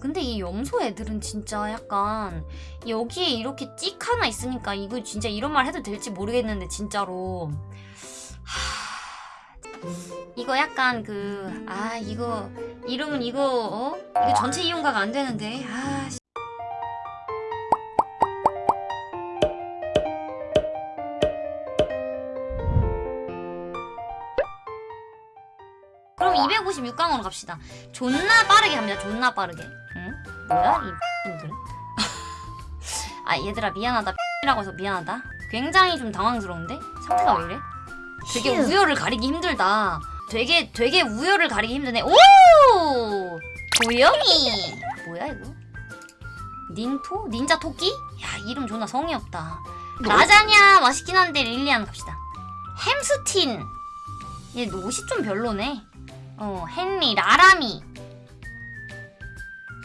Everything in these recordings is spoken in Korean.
근데 이 염소 애들은 진짜 약간 여기에 이렇게 찍 하나 있으니까 이거 진짜 이런 말 해도 될지 모르겠는데 진짜로 하... 이거 약간 그 아 이거 이름은 이거 어? 이거 전체 이용가가 안 되는데 아 씨. 그럼 256강으로 갑시다. 존나 빠르게 갑니다. 존나 빠르게. 응? 뭐야 이 X들은? 아 얘들아 미안하다 라고 해서 미안하다. 굉장히 좀 당황스러운데? 상태가 왜 이래? 되게 휴. 우열을 가리기 힘들다. 되게 되게 우열을 가리기 힘드네. 오! 고영이. 뭐야 이거? 닌토? 닌자 토끼? 야 이름 존나 성의 없다. 라자냐 맛있긴 한데 릴리안 갑시다. 햄스틴. 얘 옷이 좀 별로네. 어 헨리 라라미.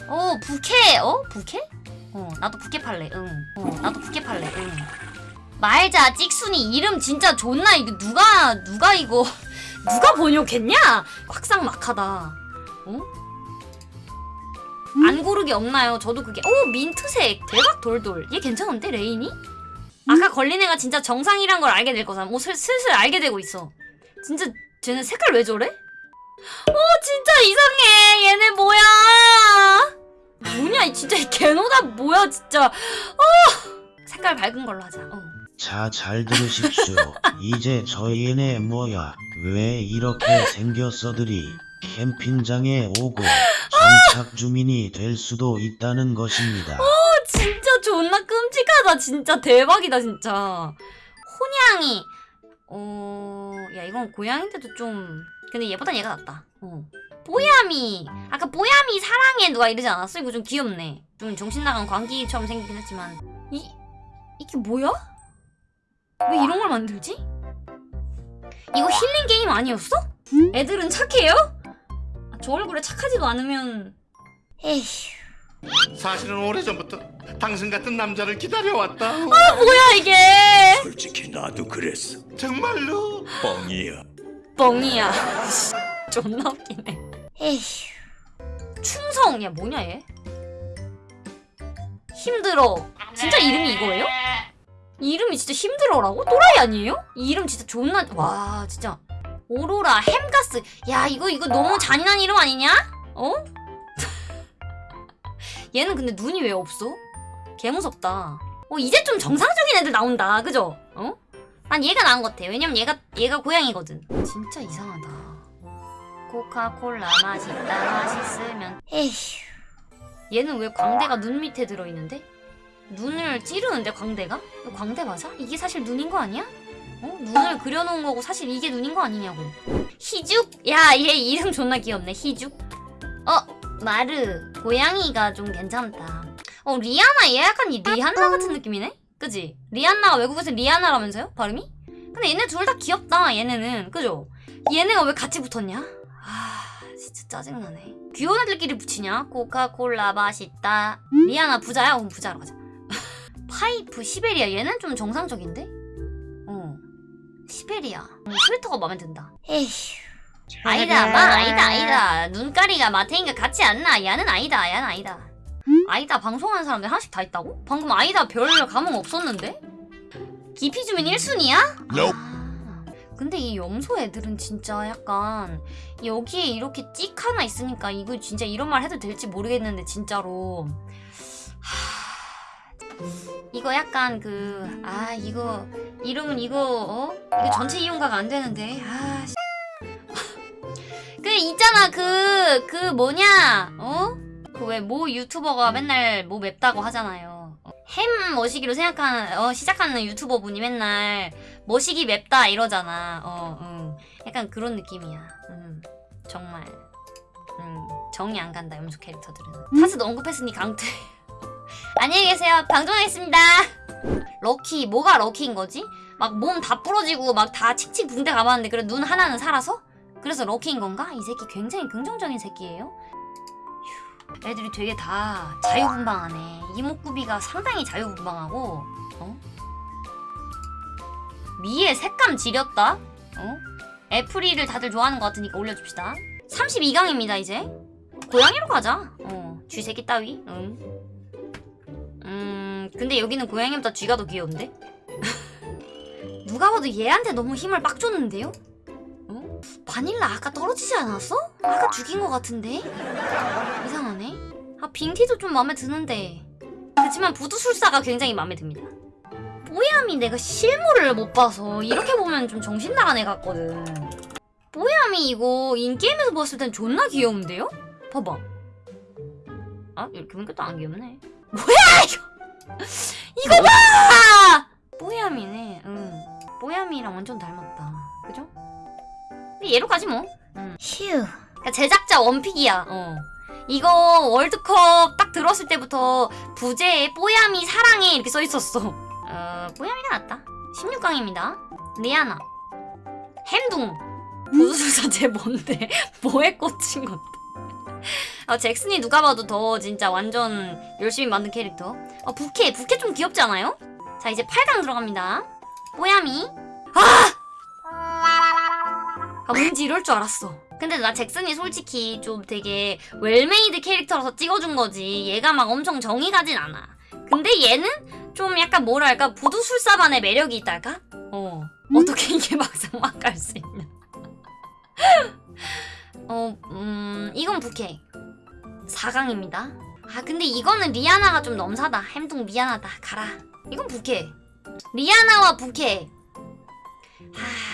어 부케 어 부케? 어 나도 부케 팔래. 응. 어 나도 부케 팔래. 응. 말자 찍순이 이름 진짜 존나 이거 누가 누가 이거 누가 번역했냐? 확상막하다. 어? 안 고르기 없나요? 저도 그게 오 민트색 대박 돌돌 얘 괜찮은데 레인이? 아까 걸린 애가 진짜 정상이란 걸 알게 될 거잖아. 오 슬, 슬슬 알게 되고 있어. 진짜 쟤는 색깔 왜 저래? 어 진짜 이상해 얘네 뭐야? 뭐냐 이 진짜 이 개노다 뭐야 진짜. 어 색깔 밝은 걸로 하자. 어. 자, 잘 들으십시오. 이제 저희네 뭐야, 왜 이렇게 생겼어들이 캠핑장에 오고 정착 주민이 될 수도 있다는 것입니다. 진짜 존나 끔찍하다 진짜 대박이다 진짜 혼양이 어... 야 이건 고양인데도 좀 근데 얘보단 얘가 낫다 어. 뽀야미 아까 뽀야미 사랑해 누가 이러지 않았어? 이거 좀 귀엽네 좀 정신 나간 광기처럼 생기긴 했지만 이... 이게 뭐야? 왜 이런 걸 만들지? 이거 힐링 게임 아니었어? 애들은 착해요? 아, 저 얼굴에 착하지도 않으면 에휴 사실은 오래전부터 당신 같은 남자를 기다려왔다. 뭐야 이게 솔직히 나도 그랬어. 정말로? 뻥이야. 뻥이야. 존나 웃기네. 에휴. 충성. 야 뭐냐 얘? 힘들어. 진짜 이름이 이거예요? 이 이름이 진짜 힘들어라고? 또라이 아니에요? 이 이름 진짜 존나 와 진짜 오로라 햄가스. 야 이거 이거 너무 잔인한 이름 아니냐? 어? 얘는 근데 눈이 왜 없어? 개 무섭다. 어 이제 좀 정상적인 애들 나온다. 그죠? 어? 난 얘가 나은 것 같아. 왜냐면 얘가 얘가 고양이거든. 진짜 이상하다. 코카콜라 맛있다 맛있으면 에휴. 얘는 왜 광대가 눈 밑에 들어있는데? 눈을 찌르는데 광대가? 광대 맞아? 이게 사실 눈인 거 아니야? 어? 눈을 그려놓은 거고 사실 이게 눈인 거 아니냐고. 희죽? 야, 얘 이름 존나 귀엽네. 희죽. 어, 마르. 고양이가 좀 괜찮다. 어, 리아나 얘 약간 이 리한나 같은 느낌이네? 그지? 리안나가 외국에서 리아나라면서요? 발음이? 근데 얘네 둘 다 귀엽다 얘네는 그죠? 얘네가 왜 같이 붙었냐? 아 진짜 짜증나네 귀여운 애들끼리 붙이냐? 코카콜라 맛있다 리아나 부자야? 그럼 부자로 가자 파이프 시베리아 얘는 좀 정상적인데? 어 시베리아 음, 스웨터가 마음에 든다 에휴 아니다 마 아니다 아니다 눈가리가 마태인가 같지 않나 얘는 아니다 얘는 아니다 아이다 방송하는 사람들 하나씩 다 있다고? 방금 아이다 별 감흥 없었는데? 기피 주민 1순위야? 아, 근데 이 염소 애들은 진짜 약간 여기에 이렇게 찍 하나 있으니까 이거 진짜 이런 말 해도 될지 모르겠는데 진짜로 하... 이거 약간 그 아 이거 이름은 이거 어? 이거 전체 이용가가 안 되는데 아 씨. 그 있잖아 그그 뭐냐 어? 그 왜 모 유튜버가 맨날 뭐 맵다고 하잖아요. 어, 햄 머시기로 생각하는 어, 시작하는 유튜버 분이 맨날 머시기 맵다 이러잖아. 어, 응. 약간 그런 느낌이야. 음, 정말. 음, 정이 안 간다 염소 캐릭터들은. 타스도 언급했으니 강퇴. 안녕히 계세요. 방종하겠습니다. 럭키 뭐가 럭키인 거지? 막 몸 다 부러지고 막 다 칙칙 붕대 감았는데 그래 눈 하나는 살아서? 그래서 럭키인 건가? 이 새끼 굉장히 긍정적인 새끼예요. 애들이 되게 다 자유분방하네. 이목구비가 상당히 자유분방하고, 어? 미의 색감 지렸다? 어? 애프리를 다들 좋아하는 것 같으니까 올려줍시다. 32강입니다, 이제. 고양이로 가자. 어. 쥐새끼 따위 응. 음 근데 여기는 고양이보다 쥐가 더 귀여운데? 누가 봐도 얘한테 너무 힘을 빡 줬는데요? 어? 바닐라 아까 떨어지지 않았어? 아까 죽인 것 같은데? 이상하네 아 빙티도 좀 마음에 드는데 그렇지만 부두술사가 굉장히 마음에 듭니다 뽀야미 내가 실물을 못 봐서 이렇게 보면 좀 정신 나간 애 같거든 뽀야미 이거 인게임에서 봤을 땐 존나 귀여운데요? 봐봐 아 이렇게 보니까 또 안 귀엽네 뭐야 이거 이거 봐 뽀야미네 응 뽀야미랑 완전 닮았다 그죠? 얘로 가지 뭐. 응. 휴. 그러니까 제작자 원픽이야. 어. 이거 월드컵 딱 들었을 때부터 부제에 뽀야미 사랑해 이렇게 써있었어. 어 뽀야미가 낫다. 16강입니다. 리아나. 햄둥. 보수수사 쟤 뭔데? 뭐에 꽂힌 건데? 아 잭슨이 누가 봐도 더 진짜 완전 열심히 만든 캐릭터. 아 부케. 부케 좀 귀엽지 않아요? 자 이제 8강 들어갑니다. 뽀야미 아! 아 왠지 이럴 줄 알았어 근데 나 잭슨이 솔직히 좀 되게 well-made 캐릭터라서 찍어준 거지 얘가 막 엄청 정이 가진 않아 근데 얘는 좀 약간 뭐랄까 부두술사만의 매력이 있달까? 어 어떻게 이게 막상 막 갈 수 있냐 어, 음, 이건 부케. 4강입니다. 아, 근데 이거는 리아나가 좀 넘사다. 햄둥 미안하다. 가라. 이건 부케. 리아나와 부케. 하...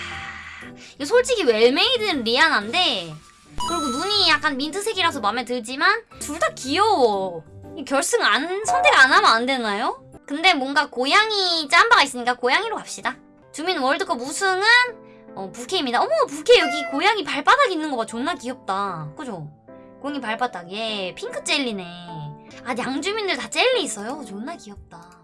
솔직히 well-made는 리아나인데 그리고 눈이 약간 민트색이라서 마음에 들지만 둘 다 귀여워. 이 결승 안 선택 안 하면 안 되나요? 근데 뭔가 고양이 짬바가 있으니까 고양이로 갑시다. 주민 월드컵 우승은 어, 부캐입니다. 어머, 부캐 여기 고양이 발바닥 있는 거 봐. 존나 귀엽다. 그죠? 고양이 발바닥. 예, 핑크 젤리네. 아, 양주민들 다 젤리 있어요. 존나 귀엽다.